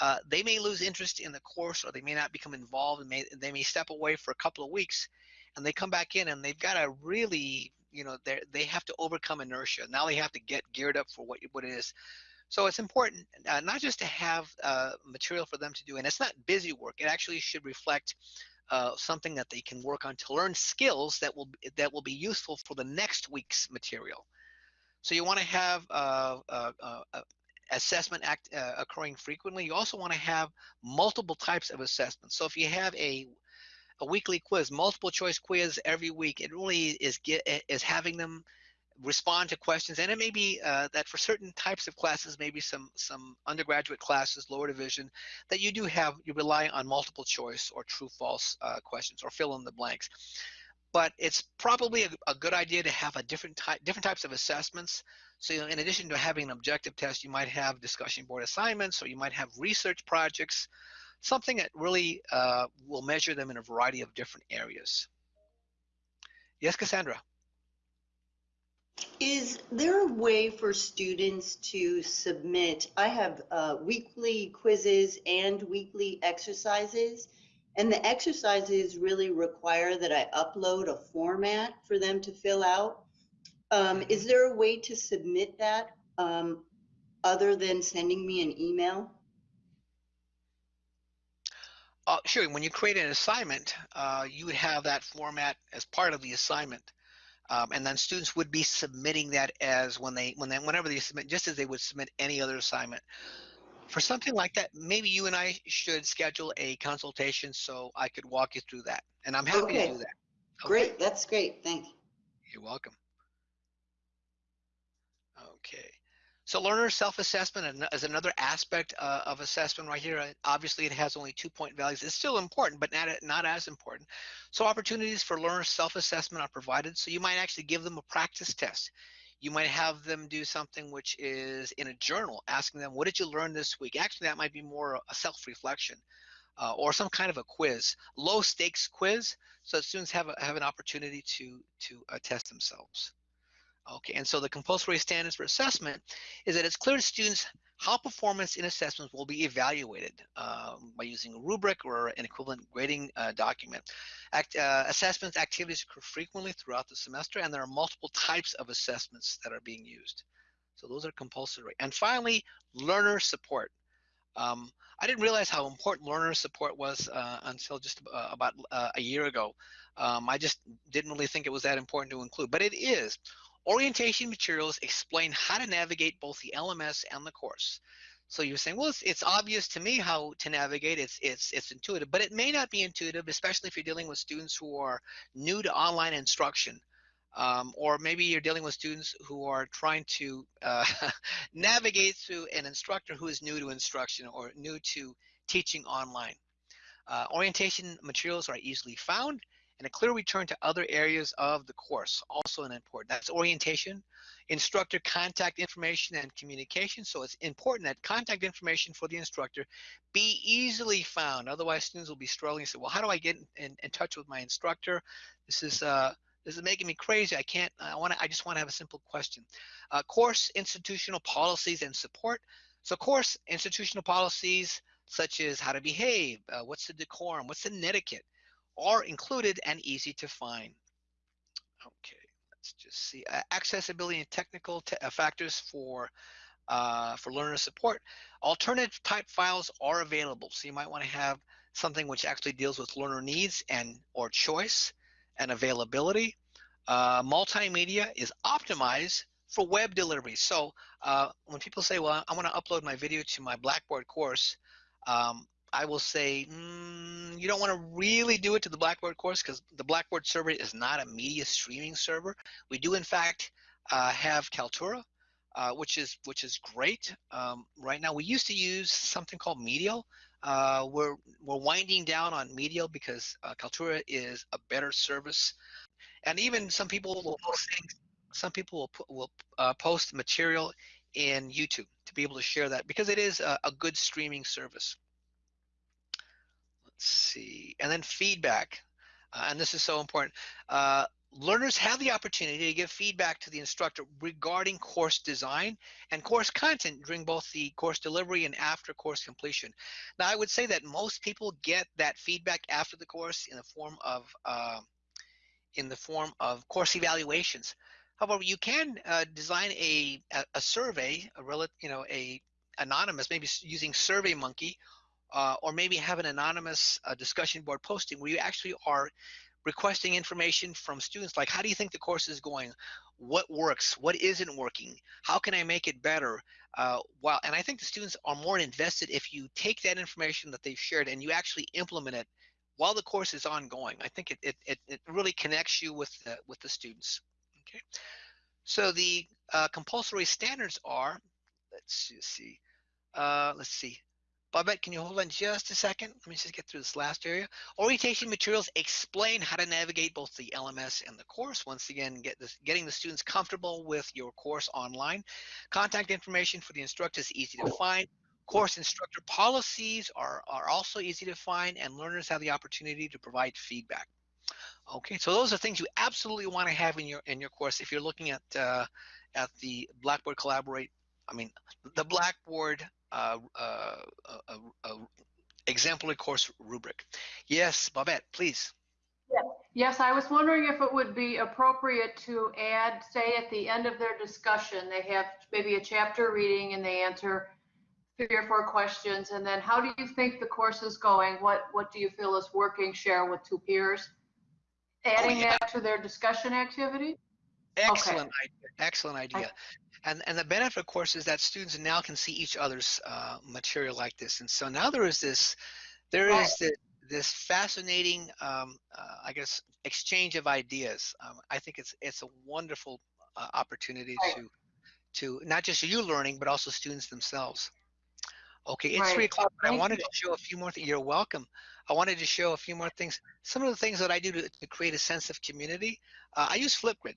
uh, they may lose interest in the course or they may not become involved and may, they may step away for a couple of weeks and they come back in and they've got to really you know they they have to overcome inertia. Now they have to get geared up for what what it is. So it's important uh, not just to have uh, material for them to do and it's not busy work. It actually should reflect uh, something that they can work on to learn skills that will that will be useful for the next week's material. So you want to have uh, uh, assessment act uh, occurring frequently, you also want to have multiple types of assessments. So if you have a a weekly quiz, multiple choice quiz every week, it really is get is having them respond to questions and it may be uh, that for certain types of classes maybe some some undergraduate classes lower division that you do have you rely on multiple choice or true false uh, questions or fill in the blanks but it's probably a, a, good idea to have a different type different types of assessments so you know, in addition to having an objective test you might have discussion board assignments or you might have research projects something that really uh, will measure them in a variety of different areas. Yes cassandra? Is there a way for students to submit? I have uh, weekly quizzes and weekly exercises and the exercises really require that I upload a format for them to fill out. Um, is there a way to submit that um, other than sending me an email? Uh, sure. When you create an assignment, uh, you would have that format as part of the assignment. Um, and then students would be submitting that as when they when they whenever they submit just as they would submit any other assignment for something like that, maybe you and I should schedule a consultation so I could walk you through that. And I'm happy okay. to do that. Okay? Great. That's great. Thanks. You're welcome. Okay. So learner self-assessment is another aspect uh, of assessment right here. Obviously, it has only two point values. It's still important, but not, not as important. So opportunities for learner self-assessment are provided. So you might actually give them a practice test. You might have them do something which is in a journal, asking them, what did you learn this week? Actually, that might be more a self-reflection uh, or some kind of a quiz, low stakes quiz, so students have, a, have an opportunity to, to uh, test themselves. Okay, and so the compulsory standards for assessment is that it's clear to students how performance in assessments will be evaluated um, by using a rubric or an equivalent grading uh, document. Act, uh, assessments activities occur frequently throughout the semester and there are multiple types of assessments that are being used. So those are compulsory. And finally, learner support. Um, I didn't realize how important learner support was uh, until just uh, about uh, a year ago. Um, I just didn't really think it was that important to include, but it is. Orientation materials explain how to navigate both the LMS and the course. So you're saying, well, it's, it's obvious to me how to navigate. It's it's it's intuitive, but it may not be intuitive, especially if you're dealing with students who are new to online instruction, um, or maybe you're dealing with students who are trying to uh, navigate through an instructor who is new to instruction or new to teaching online. Uh, orientation materials are easily found and a clear return to other areas of the course, also an important. That's orientation, instructor contact information and communication. So it's important that contact information for the instructor be easily found. Otherwise, students will be struggling and say, well, how do I get in, in touch with my instructor? This is uh, this is making me crazy. I can't, I want to, I just want to have a simple question. Uh, course institutional policies and support. So course institutional policies such as how to behave, uh, what's the decorum, what's the etiquette, are included and easy to find. Okay, let's just see. Uh, accessibility and technical te uh, factors for uh, for learner support. Alternative type files are available, so you might want to have something which actually deals with learner needs and or choice and availability. Uh, multimedia is optimized for web delivery. So uh, when people say, well, I want to upload my video to my Blackboard course, um, I will say, mm, you don't want to really do it to the Blackboard course because the Blackboard server is not a media streaming server. We do, in fact, uh, have Kaltura, uh, which is which is great. Um, right now, we used to use something called Medial. Uh, we're we're winding down on Medial because uh, Kaltura is a better service, and even some people will post things. Some people will put, will uh, post material in YouTube to be able to share that because it is a, a good streaming service see, and then feedback. Uh, and this is so important. Uh, learners have the opportunity to give feedback to the instructor regarding course design and course content during both the course delivery and after course completion. Now, I would say that most people get that feedback after the course in the form of uh, in the form of course evaluations. However, you can uh, design a, a, a survey, a relative, you know, a anonymous, maybe using SurveyMonkey uh, or maybe have an anonymous uh, discussion board posting where you actually are requesting information from students like how do you think the course is going? What works? What isn't working? How can i make it better? Uh, while and i think the students are more invested if you take that information that they've shared and you actually implement it while the course is ongoing. I think it, it, it, it really connects you with the, with the students. Okay. So the uh, compulsory standards are let's see uh, let's see Babette, can you hold on just a second? Let me just get through this last area. Orientation materials explain how to navigate both the LMS and the course. Once again, get this, getting the students comfortable with your course online. Contact information for the instructor is easy to find. Course instructor policies are, are also easy to find and learners have the opportunity to provide feedback. Okay, so those are things you absolutely want to have in your in your course if you're looking at uh, at the Blackboard Collaborate. I mean, the Blackboard uh, uh, uh, exemplary course rubric. Yes, Babette, please. Yes. yes, I was wondering if it would be appropriate to add, say at the end of their discussion, they have maybe a chapter reading and they answer three or four questions. And then how do you think the course is going? What, what do you feel is working? Share with two peers. Adding oh, yeah. that to their discussion activity? Excellent okay. idea. Excellent idea. And, and the benefit, of course, is that students now can see each other's uh, material like this. And so now there is this, there is this, this fascinating, um, uh, I guess, exchange of ideas. Um, I think it's it's a wonderful uh, opportunity to to not just you learning, but also students themselves. Okay, it's right. three o'clock. I wanted to show a few more things. You're welcome. I wanted to show a few more things. Some of the things that I do to, to create a sense of community. Uh, I use Flipgrid.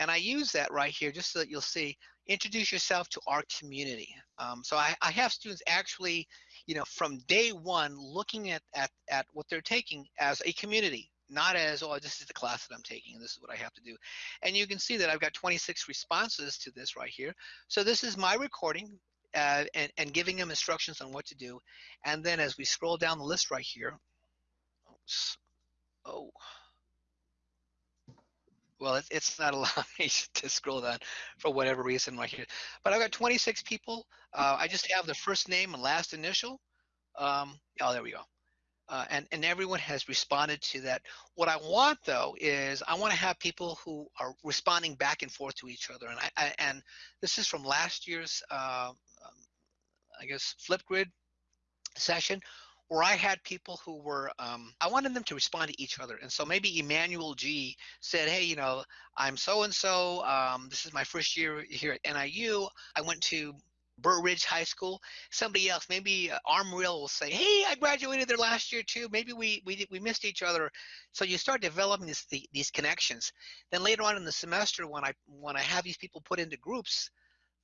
And I use that right here just so that you'll see, introduce yourself to our community. Um, so I, I, have students actually, you know, from day one looking at, at, at what they're taking as a community, not as, oh, this is the class that I'm taking and this is what I have to do. And you can see that I've got 26 responses to this right here. So this is my recording uh, and, and giving them instructions on what to do. And then as we scroll down the list right here, oops, oh, well, it's, it's not allowing me to scroll down for whatever reason right here. But I've got 26 people. Uh, I just have the first name and last initial. Um, oh, there we go. Uh, and, and everyone has responded to that. What I want though is I want to have people who are responding back and forth to each other. And I, I and this is from last year's, uh, um, I guess, Flipgrid session where I had people who were, um, I wanted them to respond to each other. And so maybe Emmanuel G said, hey, you know, I'm so and so. This is my first year here at NIU. I went to Burr Ridge High School. Somebody else, maybe uh, will say, "Hey, I graduated there last year too. Maybe we we we missed each other." So you start developing this, the, these connections. Then later on in the semester, when I when I have these people put into groups,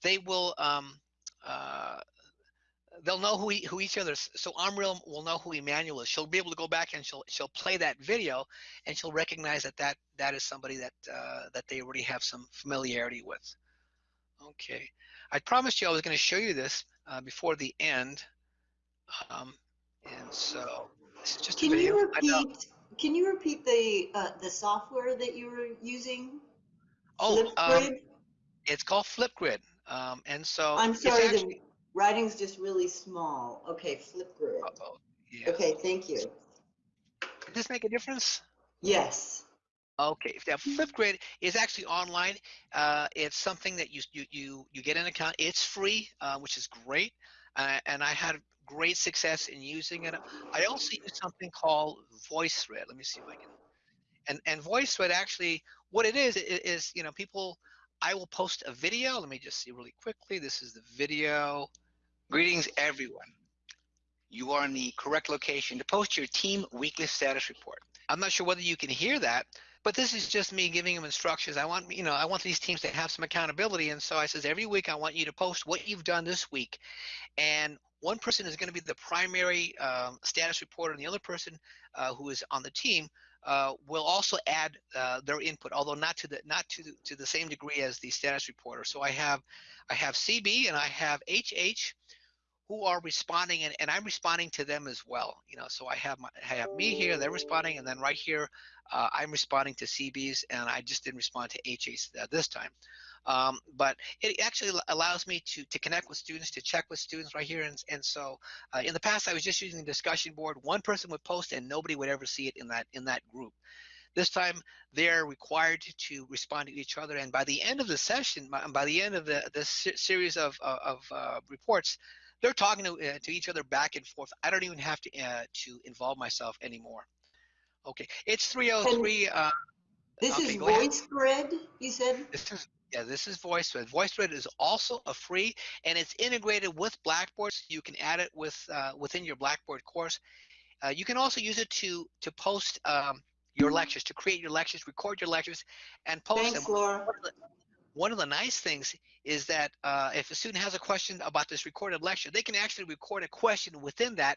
they will um, uh, they'll know who, he, who each other is. So Amril will know who Emmanuel is. She'll be able to go back and she'll she'll play that video, and she'll recognize that that that is somebody that uh, that they already have some familiarity with. Okay, I promised you I was going to show you this uh, before the end, um, and so this is just can. You repeat, can you repeat the uh, the software that you were using? Oh, um, it's called Flipgrid. Um, and so I'm sorry, actually- writing's just really small. Okay, Flipgrid. uh-oh, yeah. Okay, thank you. Does this make a difference? Yes. Okay, if that Flipgrid is actually online, uh, it's something that you you you you get an account. It's free, uh, which is great, uh, and I had great success in using it. I also use something called VoiceThread. Let me see if I can. And and VoiceThread actually, what it is, is, is you know people. I will post a video. Let me just see really quickly. This is the video. Greetings, everyone. You are in the correct location to post your team weekly status report. I'm not sure whether you can hear that, but this is just me giving them instructions. I want, you know, I want these teams to have some accountability. And so I says, every week I want you to post what you've done this week. And one person is going to be the primary um, status reporter, and the other person uh, who is on the team uh, will also add uh, their input, although not to the not to the, to the same degree as the status reporter. So I have I have CB and I have HH who are responding and, and I'm responding to them as well. You know, so I have my, I have me here, they're responding, and then right here, uh, I'm responding to CBs, and I just didn't respond to HAs this time. Um, but it actually allows me to to connect with students, to check with students right here, and and so uh, in the past I was just using the discussion board. One person would post, and nobody would ever see it in that in that group. This time they're required to respond to each other, and by the end of the session, by, the end of the this series of of, of uh, reports, they're talking to, uh, to each other back and forth. I don't even have to uh, to involve myself anymore. Okay, it's 303. Uh, This Okay, is ahead. You said? this is yeah, this is VoiceThread. VoiceThread is also a free, and it's integrated with Blackboard. So you can add it with uh, within your Blackboard course. Uh, you can also use it to to post um, your lectures, to create your lectures, record your lectures, and post Thanks, them. Laura. One of the- nice things is that uh, if a student has a question about this recorded lecture, they can actually record a question within that.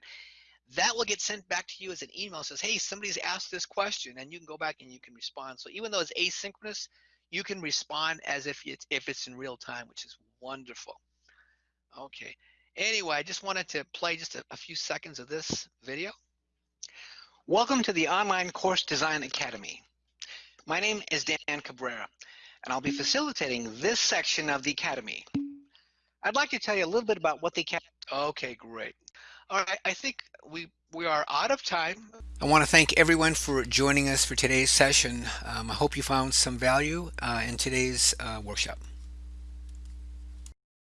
That will get sent back to you as an email. Says, "Hey, somebody's asked this question," and you can go back and you can respond. So even though it's asynchronous, you can respond as if it's if it's in real time, which is wonderful. Okay. Anyway, I just wanted to play just a, a few seconds of this video. Welcome to the Online Course Design Academy. My name is Dan Cabrera, and I'll be facilitating this section of the Academy. I'd like to tell you a little bit about what the Academy. Okay, great. All right, I think we we are out of time. I want to thank everyone for joining us for today's session. Um, I hope you found some value uh, in today's uh, workshop.